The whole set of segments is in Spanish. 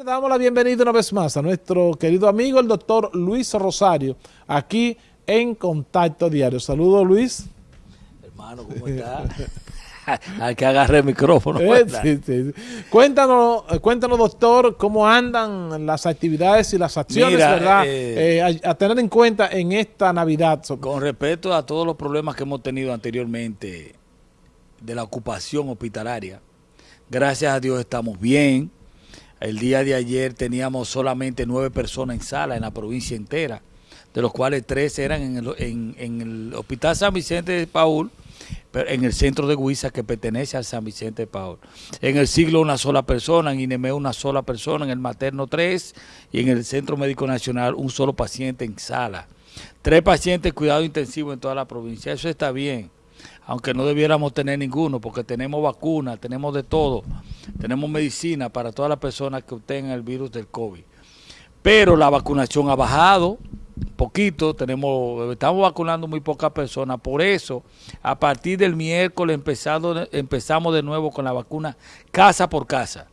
Le damos la bienvenida una vez más a nuestro querido amigo, el doctor Luis Rosario, aquí en Contacto Diario. Saludos, Luis. Hermano, ¿cómo está? Hay que agarrar el micrófono. Eh, sí, sí. Cuéntanos, cuéntanos, doctor, cómo andan las actividades y las acciones, Mira, ¿verdad? eh, Eh, a, a tener en cuenta en esta Navidad. Con respecto a todos los problemas que hemos tenido anteriormente de la ocupación hospitalaria, gracias a Dios estamos bien. El día de ayer teníamos solamente nueve personas en sala en la provincia entera, de los cuales tres eran en el, Hospital San Vicente de Paul, en el centro de Huiza que pertenece al San Vicente de Paul. En el siglo una sola persona, en INEME una sola persona, en el materno tres y en el Centro Médico Nacional un solo paciente en sala. Tres pacientes cuidado intensivo en toda la provincia. Eso está bien, aunque no debiéramos tener ninguno porque tenemos vacunas, tenemos de todo. Tenemos medicina para todas las personas que tengan el virus del COVID. Pero la vacunación ha bajado poquito, tenemos, estamos vacunando muy pocas personas. Por eso, a partir del miércoles empezado, empezamos de nuevo con la vacuna casa por casa.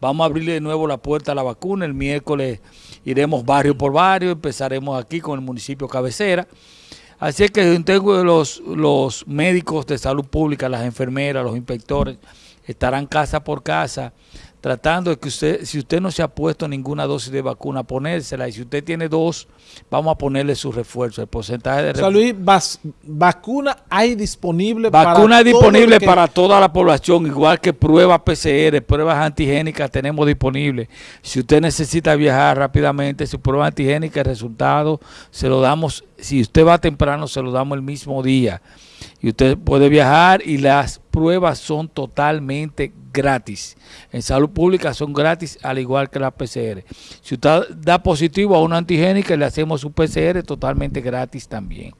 Vamos a abrirle de nuevo la puerta a la vacuna. El miércoles iremos barrio por barrio, empezaremos aquí con el municipio cabecera. Así es que tengo los, los médicos de salud pública, las enfermeras, los inspectores, estarán casa por casa tratando de que usted, si usted no se ha puesto ninguna dosis de vacuna, ponérsela. Y si usted tiene dos, vamos a ponerle su refuerzo, el porcentaje de O sea, refuerzo. Luis, vas- vacuna hay disponible Vacuna para todo disponible que- para toda la población, igual que pruebas PCR, pruebas antigénicas tenemos disponibles. Si usted necesita viajar rápidamente, su prueba antigénica, el resultado se lo damos, si usted va temprano, se lo damos el mismo día. Y usted puede viajar y las pruebas son totalmente gratis. En salud pública son gratis, al igual que la PCR. Si usted da positivo a una antigénica, le hacemos su PCR totalmente gratis también.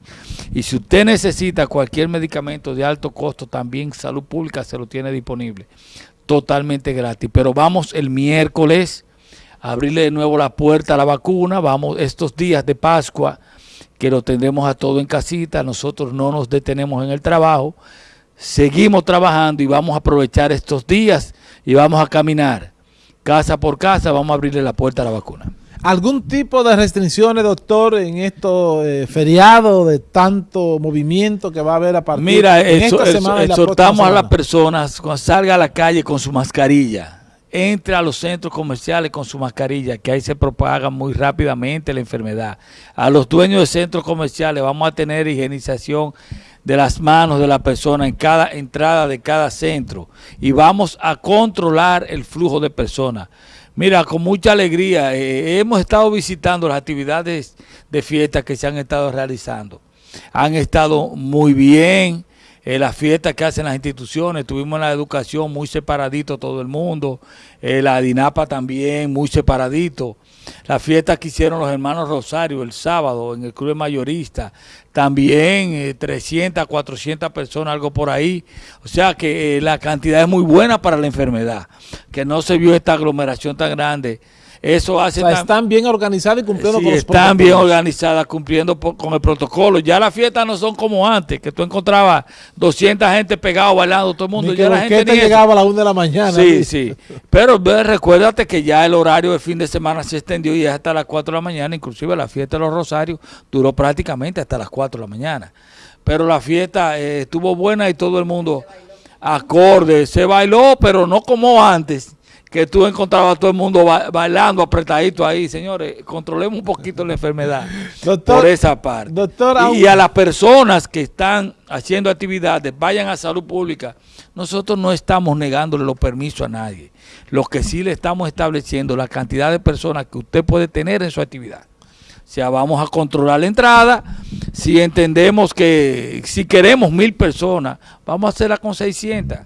Y si usted necesita cualquier medicamento de alto costo, también Salud Pública se lo tiene disponible. Totalmente gratis. Pero vamos el miércoles a abrirle de nuevo la puerta a la vacuna. Vamos estos días de Pascua, que lo tendremos a todo en casita. Nosotros no nos detenemos en el trabajo. Seguimos trabajando y vamos a aprovechar estos días y vamos a caminar casa por casa. Vamos a abrirle la puerta a la vacuna. ¿Algún tipo de restricciones, doctor, en estos eh, feriados de tanto movimiento que va a haber a partir Mira, eso, esta semana la exhortamos a las personas cuando salga a la calle con su mascarilla, entre a los centros comerciales con su mascarilla, que ahí se propaga muy rápidamente la enfermedad. A los dueños de centros comerciales vamos a tener higienización de las manos de la persona en cada entrada de cada centro y vamos a controlar el flujo de personas. Mira, con mucha alegría, eh, hemos estado visitando las actividades de fiesta que se han estado realizando. Han estado muy bien, eh, las fiestas que hacen las instituciones, tuvimos la educación muy separadito todo el mundo, eh, la DINAPA también muy separadito, las fiestas que hicieron los hermanos Rosario el sábado en el Club Mayorista, también eh, 300, 400 personas, algo por ahí, o sea que eh, la cantidad es muy buena para la enfermedad, que no se vio esta aglomeración tan grande. Eso O hace sea, tam- están bien organizados y cumpliendo Sí, con los están bien organizadas, cumpliendo con el protocolo. Ya las fiestas no son como antes, que tú encontrabas 200 gente pegado bailando, todo el mundo. Ni que ya la gente eso. llegaba a las 1 de la mañana. Sí, sí. Pero ve, recuérdate que ya el horario de fin de semana se extendió y es hasta las 4 de la mañana. Inclusive la fiesta de los Rosarios duró prácticamente hasta las 4 de la mañana. Pero la fiesta eh, estuvo buena y todo el mundo acorde. Se bailó, pero no como antes, que tú encontrabas a todo el mundo ba- bailando apretadito ahí. Señores, controlemos un poquito la enfermedad Doctor, por esa parte. doctor, y, aun- y a las personas que están haciendo actividades, vayan a salud pública. Nosotros no estamos negándole los permisos a nadie. Lo que sí le estamos estableciendo la cantidad de personas que usted puede tener en su actividad. O sea, vamos a controlar la entrada. Si entendemos que si queremos mil personas, vamos a hacerla con 600,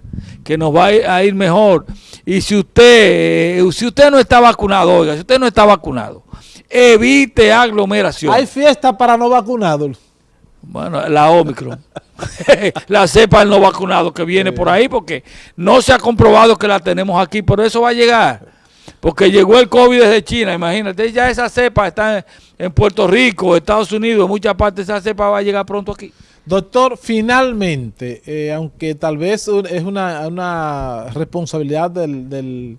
que nos va a ir, mejor. Y si usted, eh, si usted no está vacunado, oiga, si usted no está vacunado, evite aglomeración. Hay fiesta para no vacunados. Bueno, la Omicron. la cepa del no vacunado que viene por ahí, porque no se ha comprobado que la tenemos aquí, por eso va a llegar. Porque llegó el COVID desde China, imagínate, ya esa cepa está en, Puerto Rico, Estados Unidos, en muchas partes esa cepa va a llegar pronto aquí. Doctor, finalmente, eh, aunque tal vez es una, una responsabilidad del, del,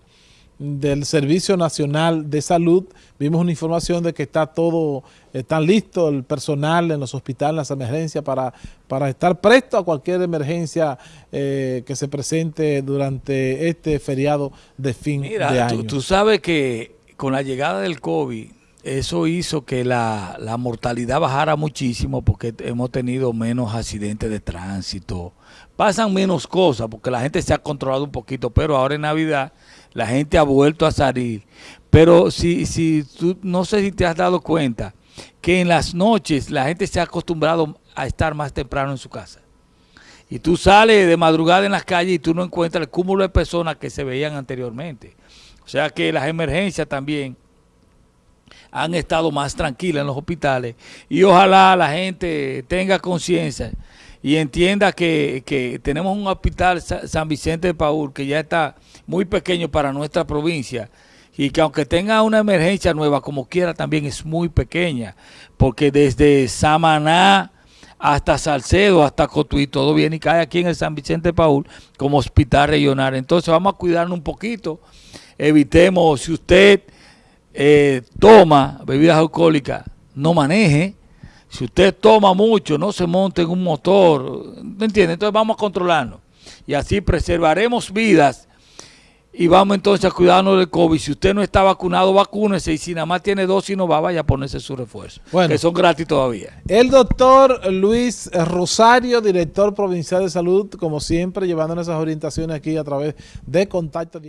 del Servicio Nacional de Salud. Vimos una información de que está todo, está listo el personal en los hospitales, en las emergencias, para, para estar presto a cualquier emergencia eh, que se presente durante este feriado de fin de año. Tú, tú sabes que con la llegada del COVID, eso hizo que la, la, mortalidad bajara muchísimo porque hemos tenido menos accidentes de tránsito. Pasan menos cosas porque la gente se ha controlado un poquito, pero ahora en Navidad la gente ha vuelto a salir. Pero si, si tú, no sé si te has dado cuenta que en las noches la gente se ha acostumbrado a estar más temprano en su casa. Y tú sales de madrugada en las calles y tú no encuentras el cúmulo de personas que se veían anteriormente. O sea que las emergencias también han estado más tranquilas en los hospitales y ojalá la gente tenga conciencia y entienda que, que, tenemos un hospital San Vicente de Paul que ya está muy pequeño para nuestra provincia y que aunque tenga una emergencia nueva como quiera también es muy pequeña porque desde Samaná hasta Salcedo, hasta Cotuí, todo viene y cae aquí en el San Vicente de Paul como hospital regional. Entonces vamos a cuidarnos un poquito, evitemos, si usted eh, toma bebidas alcohólicas, no maneje, si usted toma mucho, no se monte en un motor, ¿me entiende? Entonces vamos a controlarnos. Y así preservaremos vidas y vamos entonces a cuidarnos del COVID. Si usted no está vacunado, vacúnese. Y si nada más tiene dos y no va, vaya a ponerse su refuerzo. Bueno, que son gratis todavía. El doctor Luis Rosario, director provincial de salud, como siempre, llevándonos esas orientaciones aquí a través de Contacto